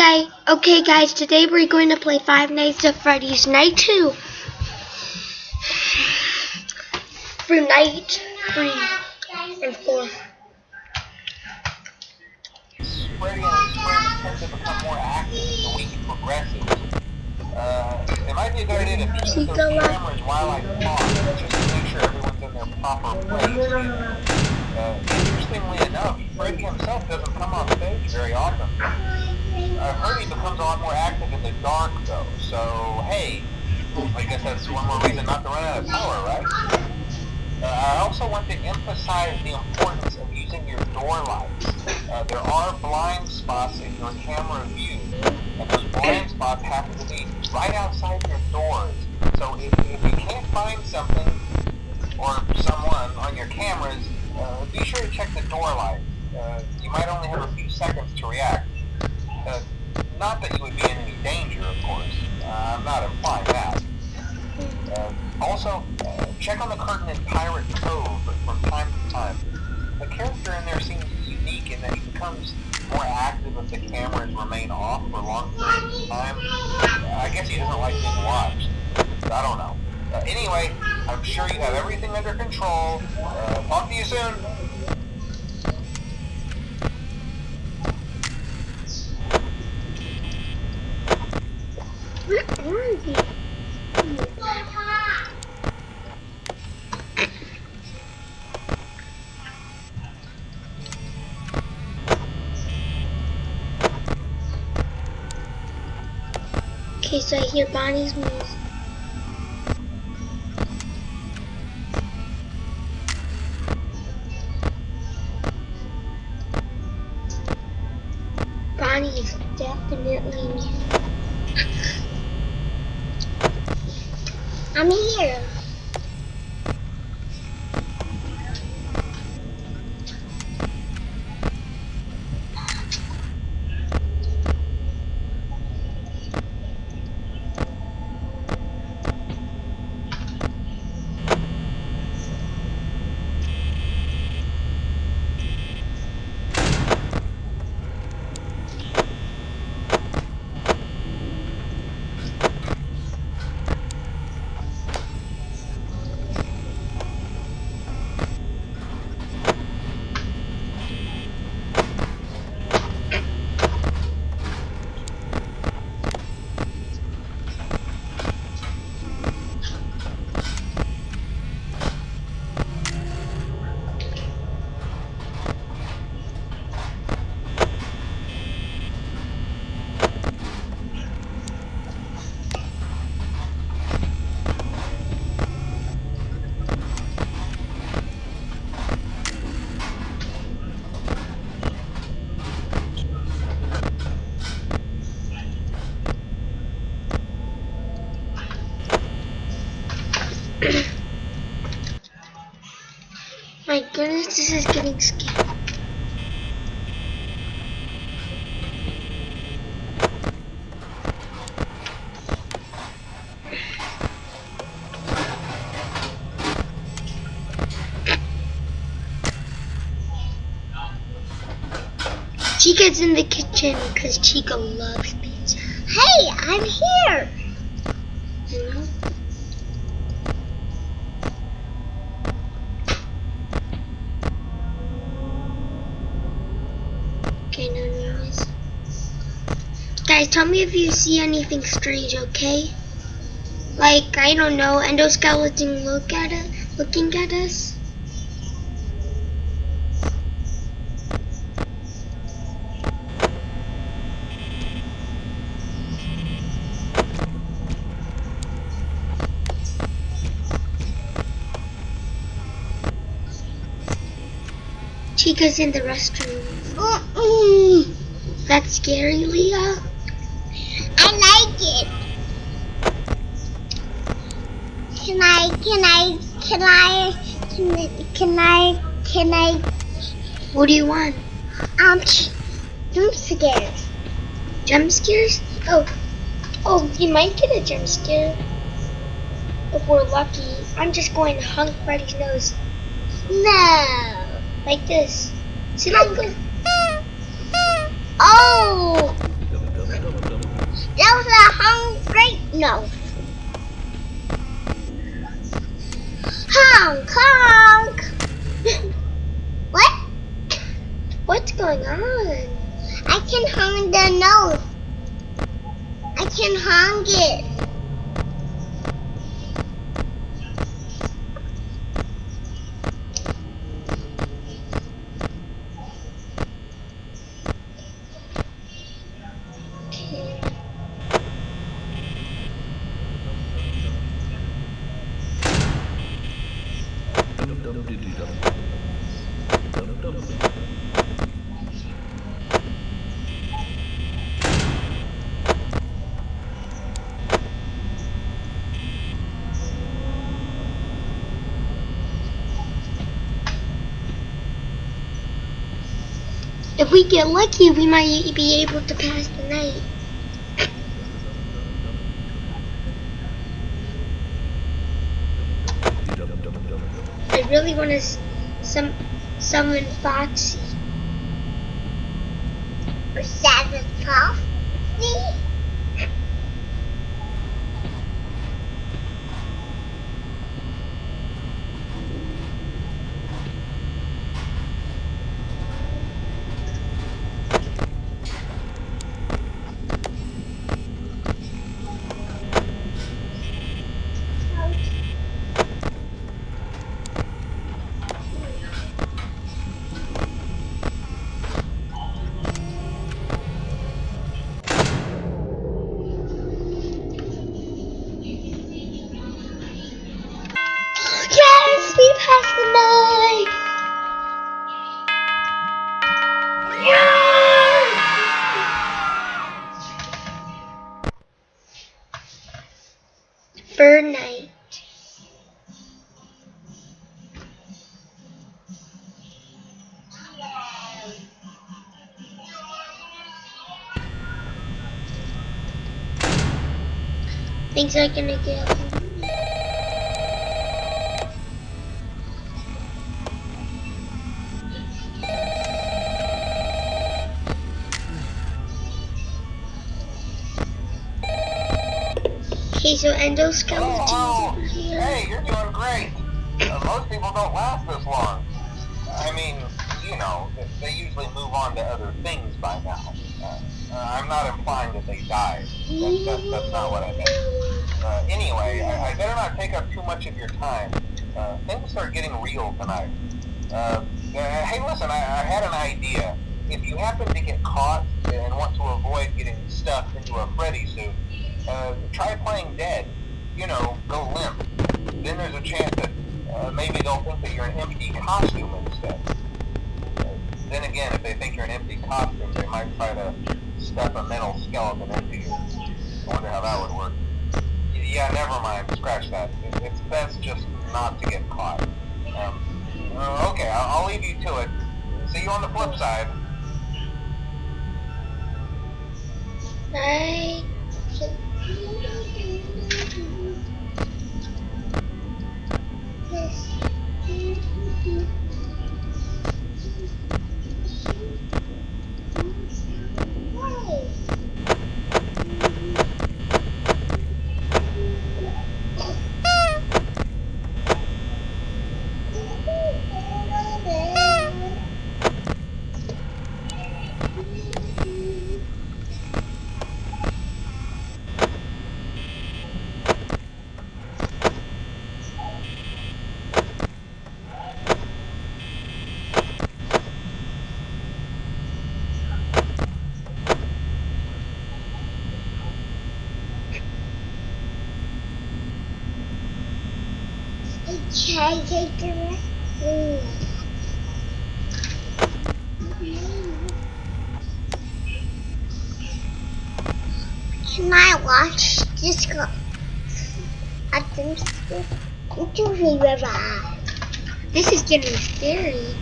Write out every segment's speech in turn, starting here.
Okay, okay guys, today we're going to play Five Nights at Freddy's Night 2. For night 3 and 4. Freddy and his friends tend to become more active as the week progresses. Uh, it might be a good idea to make sure everyone's in their proper place. Interestingly enough, Freddy himself doesn't come on stage very often. He becomes a lot more active in the dark, though, so hey, I guess that's one more reason not to run out of power, right? Uh, I also want to emphasize the importance of using your door lights. Uh, there are blind spots in your camera view, and those blind spots happen to be right outside your doors. So if, if you can't find something or someone on your cameras, uh, be sure to check the door light. Uh, you might only have a few seconds to react. Not that you would be in any danger, of course. Uh, I'm not implying that. Uh, also, uh, check on the curtain in Pirate Cove from time to time. The character in there seems unique in that he becomes more active if the cameras remain off for long periods of time. I guess he doesn't like being watched. I don't know. Uh, anyway, I'm sure you have everything under control. Uh, talk to you soon. So I hear Bonnie's music. Bonnie is definitely I'm here. My goodness, this is getting scary. Chica's in the kitchen because Chica loves pizza. Hey, I'm here. Okay, no noise. Guys, tell me if you see anything strange, okay? Like, I don't know, endoskeleton look at it, looking at us. Chica's in the restroom. That's scary, Leah. I like it. Can I, can I, can I, can I, can I, can I? What do you want? Um, jump scares. Jump scares? Oh, oh, you might get a jump scare if we're lucky. I'm just going to hunk Freddy's nose. No. Like this. See, like this. Oh! No. Hong Kong! what? What's going on? I can hang the nose. I can hang it. If we get lucky, we might be able to pass the night. Really want to some summon Foxy. Or seven Things are gonna get. Okay, so endoskeletons Oh, hey, you're doing great. Uh, most people don't last this long. I mean, you know, they- usually move on to other things by now. Uh, I'm not implying that they died. That, that, that's not what I meant. Uh, anyway, I, I better not take up too much of your time. Uh, things are getting real tonight. Uh, uh, hey, listen, I, I had an idea. If you happen to get caught and want to avoid getting stuffed into a Freddy suit, uh, try playing dead. You know, go limp. Then there's a chance that uh, maybe they'll think that you're an empty costume instead. Then again, if they think you're an empty costume, they might try to stuff a metal skeleton into you. I wonder how that would work. Yeah, never mind. Scratch that. It- It's best just not to get caught. Um, uh, okay, I'll, I'll leave you to it. See you on the flip side. Night. Try Can I watch this go? I think the river. This is getting scary.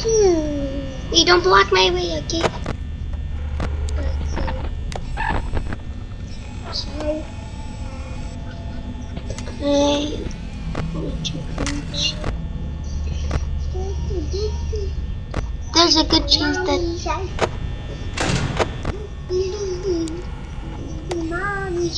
Hmm. Hey, don't block my way, okay? Hey. Hoochie There's a good chance that Mommy,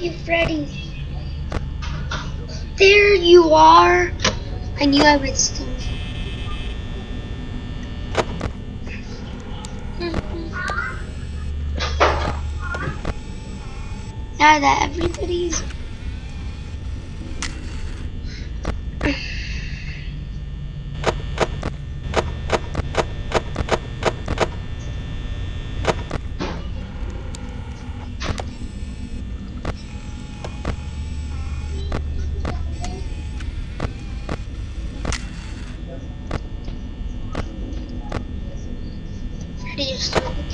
try. Freddy. There you are. I knew I would still. Now that everybody's Freddy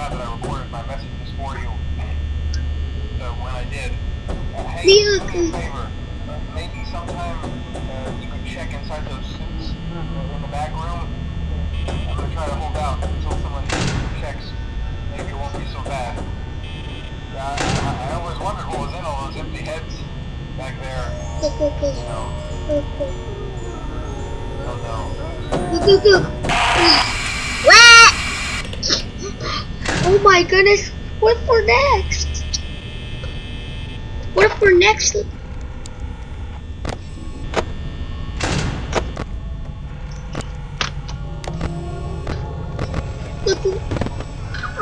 glad that I recorded my messages for you. So when I did, uh, hey, do me a favor. Uh, maybe sometime uh, you could check inside those suits in the back room. I'm gonna try to hold out until someone checks. Maybe it won't be so bad. Uh, I, I always wondered what was in all those empty heads back there. You know, oh no. Look, look, look. Oh my goodness. What for next? What for next? Look, look.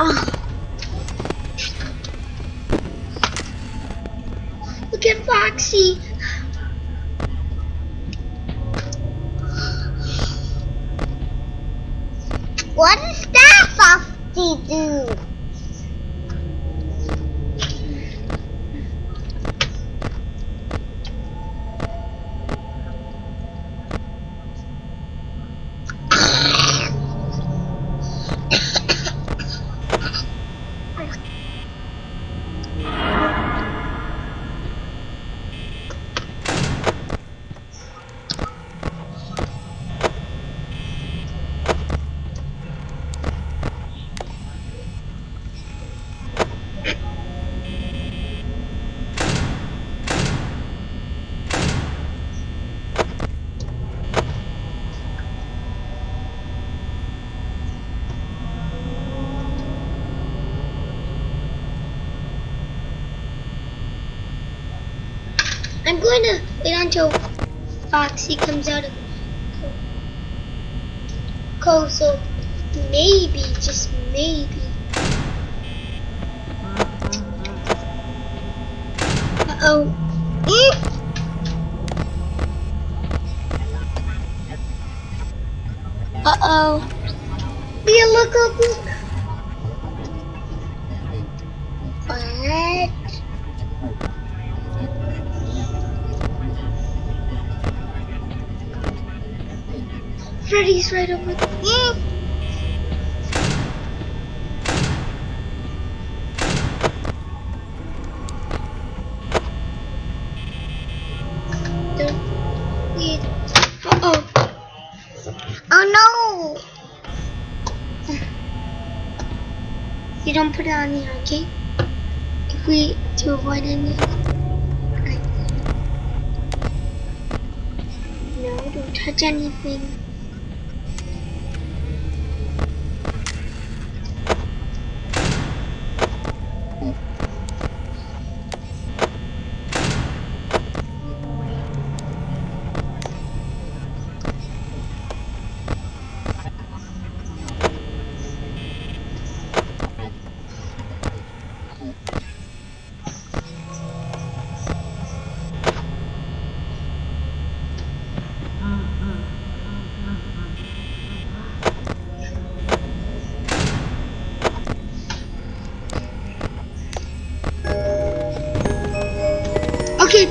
Oh. Look at Foxy. What does that Foxy do? I'm going to wait until Foxy comes out of Cove, so maybe, just maybe. Uh oh. Uh oh. Leah, look up, look. Right over there. Yeah. Uh oh. Oh no! You don't put it on here, okay? If we to avoid any. No, don't touch anything.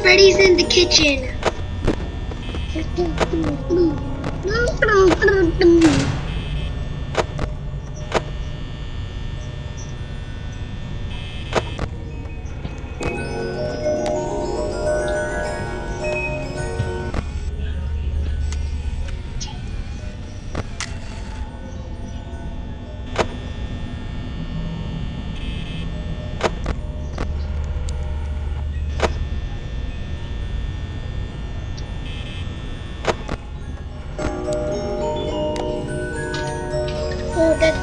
Freddy's in the kitchen.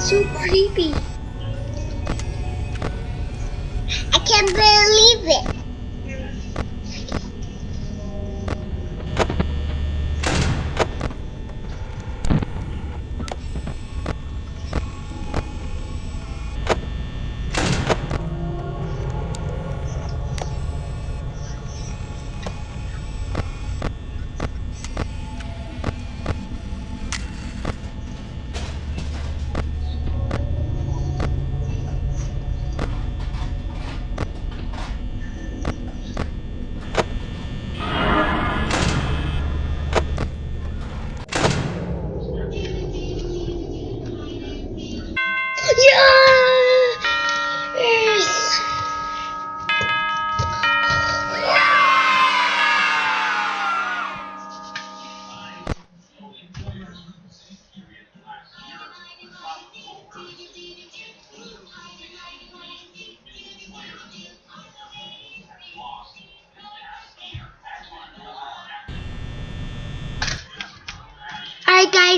So creepy.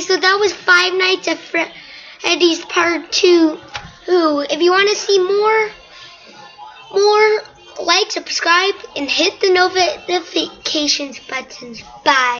So that was Five Nights at Freddy's Part 2. Ooh, if you want to see more, more, like, subscribe, and hit the notifications buttons. Bye.